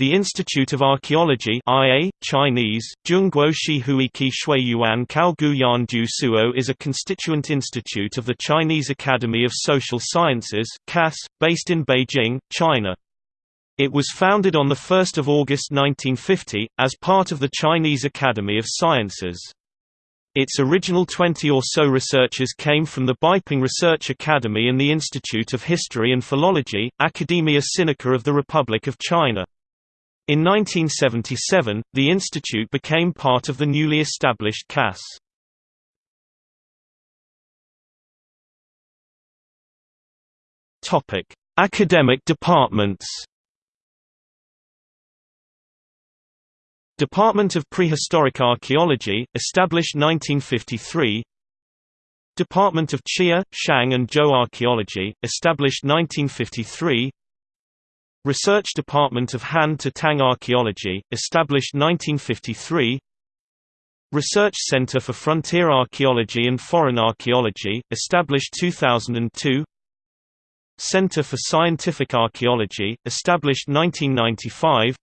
The Institute of Archaeology IA, Chinese, Yanjiusuo is a constituent institute of the Chinese Academy of Social Sciences CAS, based in Beijing, China. It was founded on 1 August 1950, as part of the Chinese Academy of Sciences. Its original 20 or so researchers came from the Beiping Research Academy and the Institute of History and Philology, Academia Sinica of the Republic of China. In 1977, the institute became part of the newly established CAS. Topic: Academic departments. Department of Prehistoric Archaeology, established 1953. Department of Xia, Shang and Zhou Archaeology, established 1953. Research Department of Han to Tang Archaeology, established 1953 Research Center for Frontier Archaeology and Foreign Archaeology, established 2002 Center for Scientific Archaeology, established 1995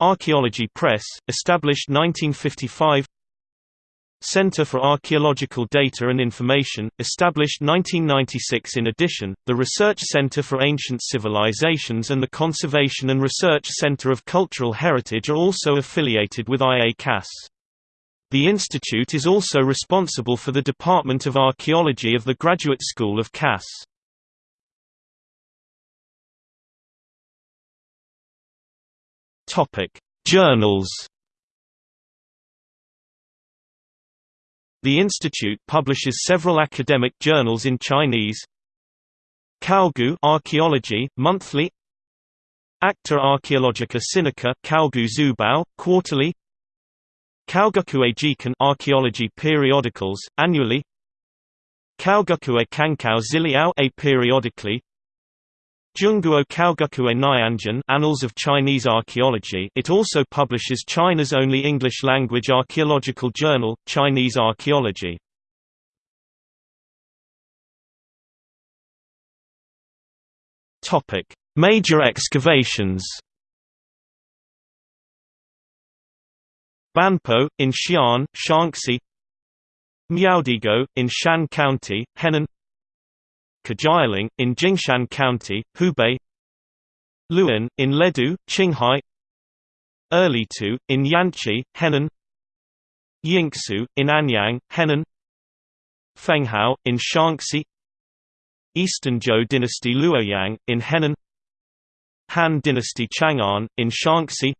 Archaeology Press, established 1955 Center for Archaeological Data and Information, established 1996 In addition, the Research Center for Ancient Civilizations and the Conservation and Research Center of Cultural Heritage are also affiliated with IA-CAS. The institute is also responsible for the Department of Archaeology of the Graduate School of CAS. Journals The institute publishes several academic journals in Chinese. Kaogu Archaeology, monthly. Acta Archaeologica Sinica Kaogu Xuebao, quarterly. Kaoguxue Jikan Archaeology periodicals, annually. Kaoguxue Cankao Ziliao a Zhongguo Kaoguxue Nianjian Annals of Chinese Archaeology. It also publishes China's only English-language archaeological journal, Chinese Archaeology. Major excavations. Banpo, in Xi'an, Shaanxi. Miaodigou, in Shan County, Henan Qujialing, in Jingshan County, Hubei. Luan, in Ledu, Qinghai. Erlitou, in Yanshi, Henan. Yinxu, in Anyang, Henan. Fenghao, in Shaanxi. Eastern Zhou dynasty Luoyang, in Henan. Han dynasty Chang'an, in Shaanxi.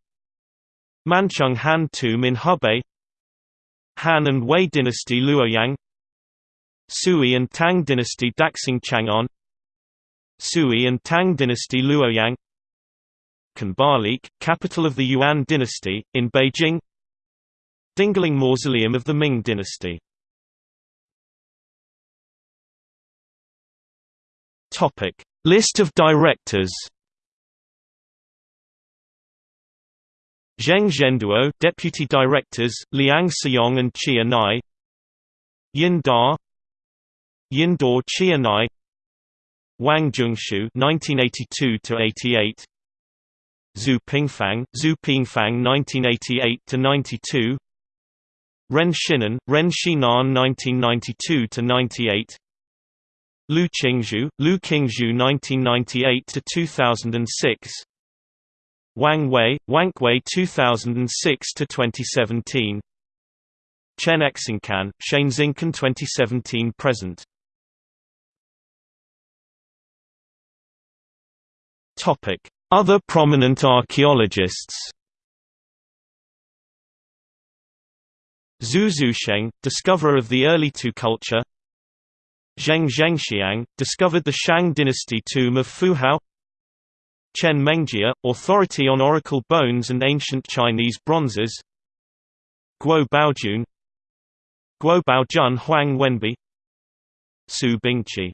Mancheng Han tomb in Hebei Han and Wei dynasty Luoyang Sui and Tang dynasty Daxing Chang'an Sui and Tang dynasty Luoyang Khanbaliq, capital of the Yuan dynasty, in Beijing Dingling Mausoleum of the Ming dynasty. List of directors Zheng Zhenduo Deputy Directors, Liang Siyong and Xia Nai. Yin Da Yindor Xia Nai Wang Zhongshu 1982–88 Zhu Pingfang, Zhu Pingfang 1988–92 Ren Shinan Ren Shinan 1992–98 Lu Qingzhu, Lu Qingzhu 1998–2006 Wang Wei, Wang Wei 2006–2017 Chen Xingcan, Chen Xingcan 2017 present Other prominent archaeologists. Zhu Zusheng, discoverer of the early Tu culture. Zheng Zhenxiang, discovered the Shang dynasty tomb of Fuhao Chen Mengjia, authority on oracle bones and ancient Chinese bronzes. Guo Baojun Guo Baojun Huang Wenbi. Su Bingqi